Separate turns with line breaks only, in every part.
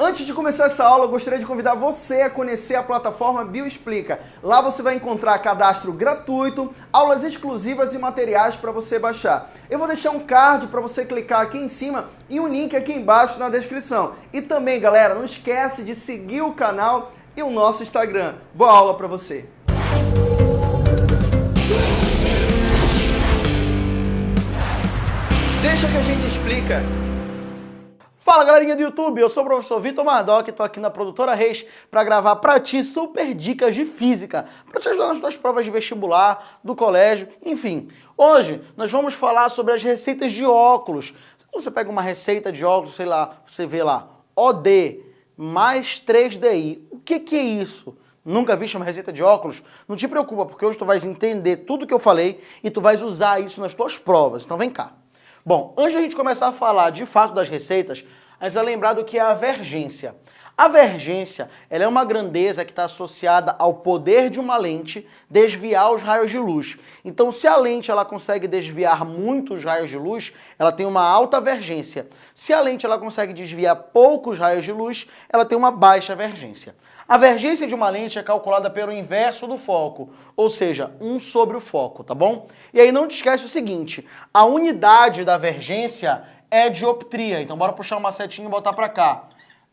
Antes de começar essa aula, eu gostaria de convidar você a conhecer a plataforma Bioexplica. Lá você vai encontrar cadastro gratuito, aulas exclusivas e materiais para você baixar. Eu vou deixar um card para você clicar aqui em cima e um link aqui embaixo na descrição. E também, galera, não esquece de seguir o canal e o nosso Instagram. Boa aula para você! Deixa que a gente explica. Fala galerinha do YouTube, eu sou o professor Vitor Mardoc, estou aqui na Produtora Reis para gravar para ti super dicas de física, para te ajudar nas tuas provas de vestibular, do colégio, enfim. Hoje nós vamos falar sobre as receitas de óculos. Você pega uma receita de óculos, sei lá, você vê lá, OD mais 3DI. O que, que é isso? Nunca viste uma receita de óculos? Não te preocupa, porque hoje tu vais entender tudo que eu falei e tu vais usar isso nas tuas provas. Então vem cá. Bom, antes de a gente começar a falar de fato das receitas, a gente vai lembrar do que é a vergência. A vergência ela é uma grandeza que está associada ao poder de uma lente desviar os raios de luz. Então, se a lente ela consegue desviar muitos raios de luz, ela tem uma alta vergência. Se a lente ela consegue desviar poucos raios de luz, ela tem uma baixa vergência. A vergência de uma lente é calculada pelo inverso do foco, ou seja, 1 sobre o foco, tá bom? E aí não te esquece o seguinte, a unidade da vergência é dioptria, então bora puxar uma setinha e botar para cá.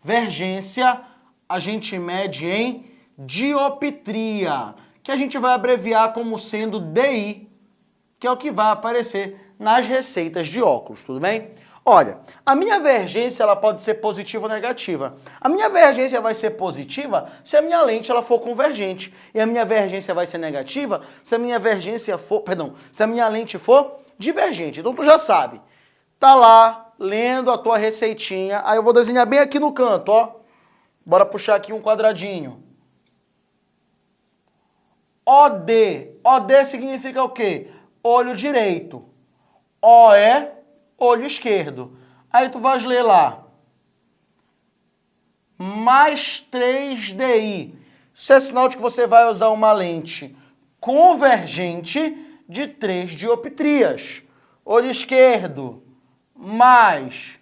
Vergência a gente mede em dioptria, que a gente vai abreviar como sendo DI, que é o que vai aparecer nas receitas de óculos, tudo bem? Olha, a minha vergência ela pode ser positiva ou negativa. A minha vergência vai ser positiva se a minha lente ela for convergente. E a minha vergência vai ser negativa se a minha vergência for, perdão, se a minha lente for divergente. Então tu já sabe. Tá lá lendo a tua receitinha. Aí eu vou desenhar bem aqui no canto, ó. Bora puxar aqui um quadradinho. OD. OD significa o quê? Olho direito. OE olho esquerdo. Aí tu vais ler lá. Mais 3DI. Isso é sinal de que você vai usar uma lente convergente de 3 dioptrias. Olho esquerdo, mais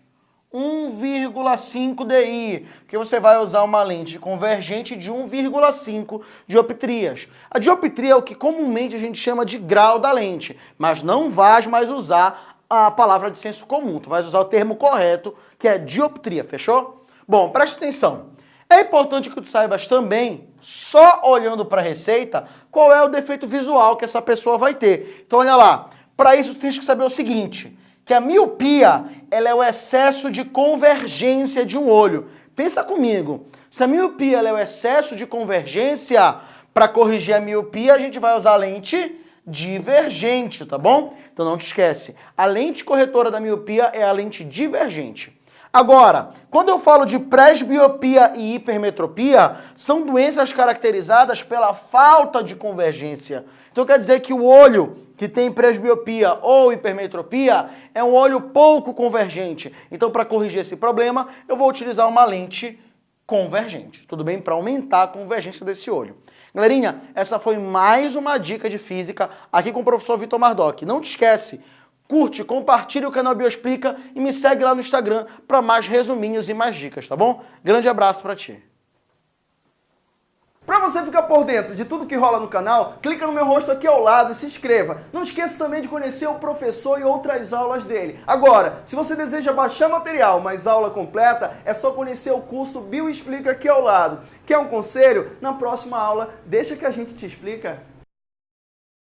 1,5 DI, porque você vai usar uma lente convergente de 1,5 dioptrias. A dioptria é o que comumente a gente chama de grau da lente, mas não vais mais usar a palavra de senso comum, tu vais usar o termo correto, que é dioptria, fechou? Bom, preste atenção. É importante que tu saibas também, só olhando para a receita, qual é o defeito visual que essa pessoa vai ter. Então olha lá, para isso tu tens que saber o seguinte, que a miopia ela é o excesso de convergência de um olho. Pensa comigo, se a miopia é o excesso de convergência, para corrigir a miopia a gente vai usar a lente divergente, tá bom? Então não te esquece, a lente corretora da miopia é a lente divergente. Agora, quando eu falo de presbiopia e hipermetropia, são doenças caracterizadas pela falta de convergência. Então quer dizer que o olho que tem presbiopia ou hipermetropia é um olho pouco convergente. Então para corrigir esse problema, eu vou utilizar uma lente convergente, tudo bem? Para aumentar a convergência desse olho. Galerinha, essa foi mais uma dica de física aqui com o professor Vitor Mardoc. Não te esquece, curte, compartilha o canal Bioexplica e me segue lá no Instagram para mais resuminhos e mais dicas, tá bom? Grande abraço para ti. Para você ficar por dentro de tudo que rola no canal, clica no meu rosto aqui ao lado e se inscreva. Não esqueça também de conhecer o professor e outras aulas dele. Agora, se você deseja baixar material, mas aula completa, é só conhecer o curso Bio Explica aqui ao lado. Quer um conselho? Na próxima aula, deixa que a gente te explica.